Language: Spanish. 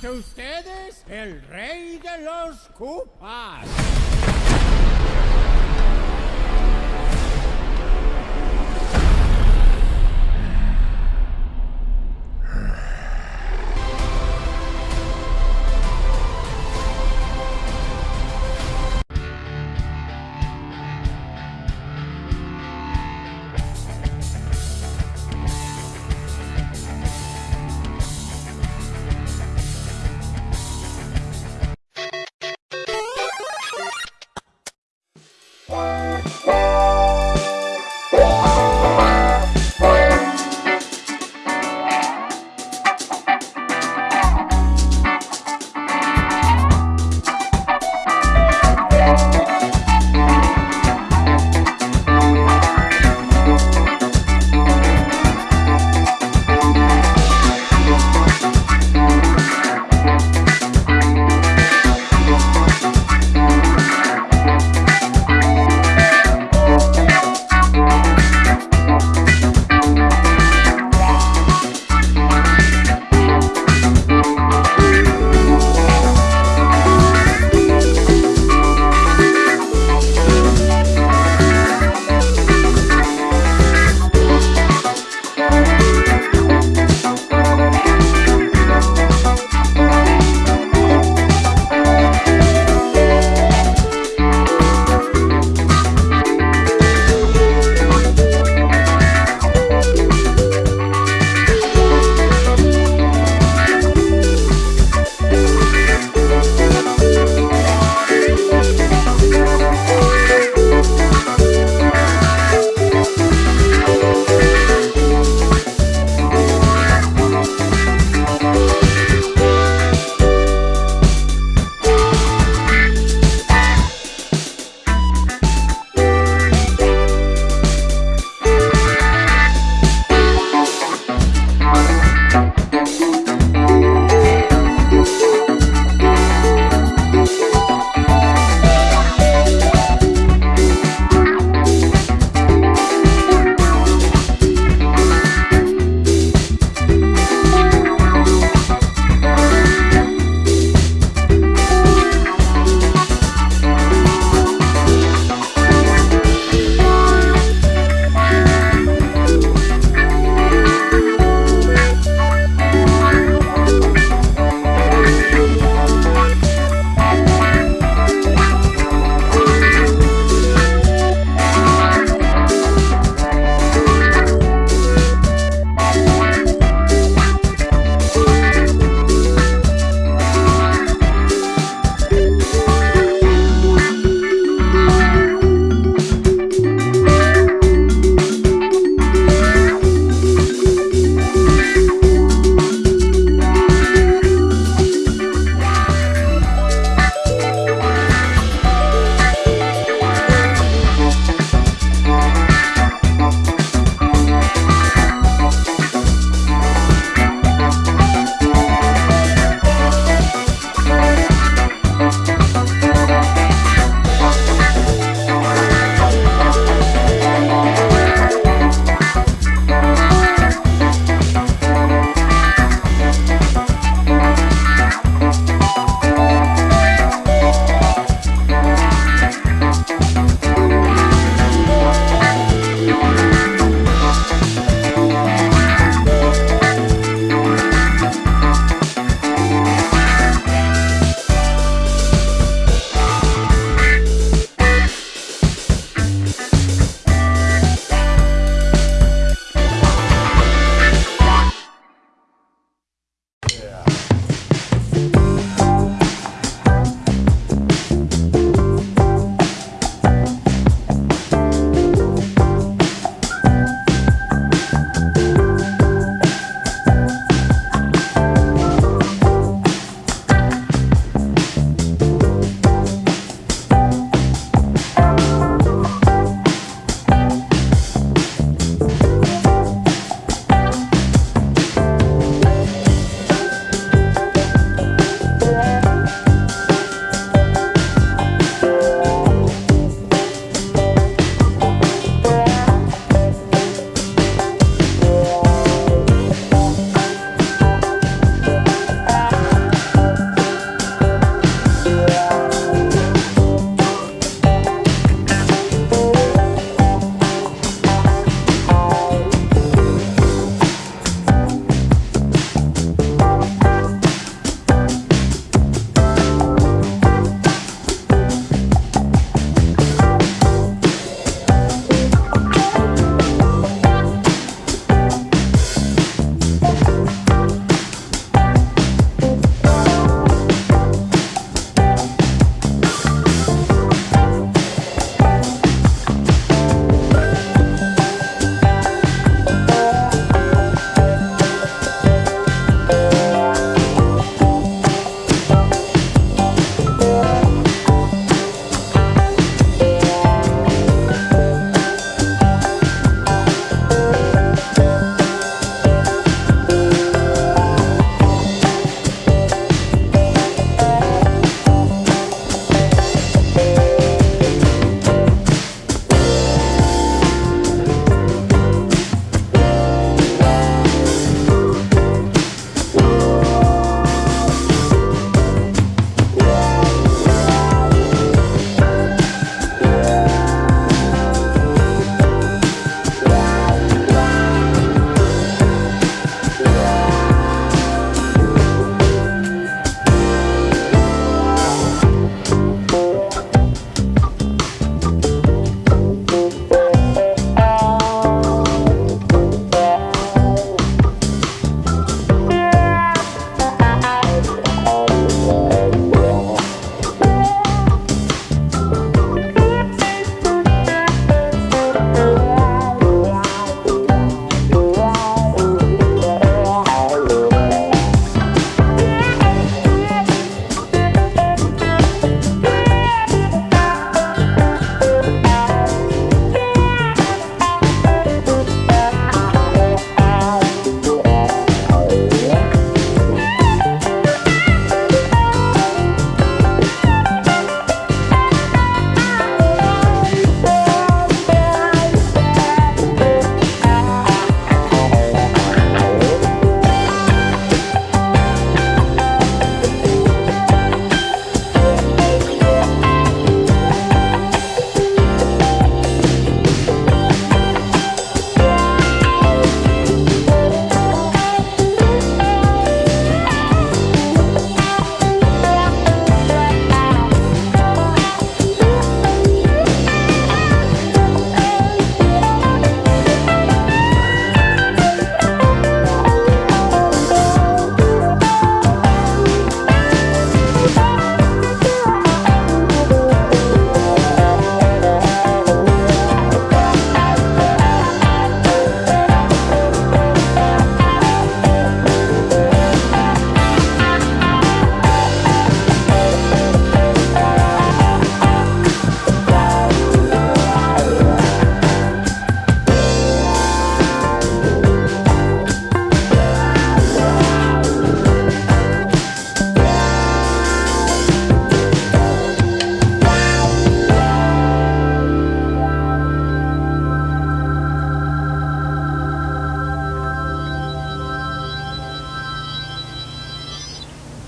Ante ustedes, el rey de los cupas.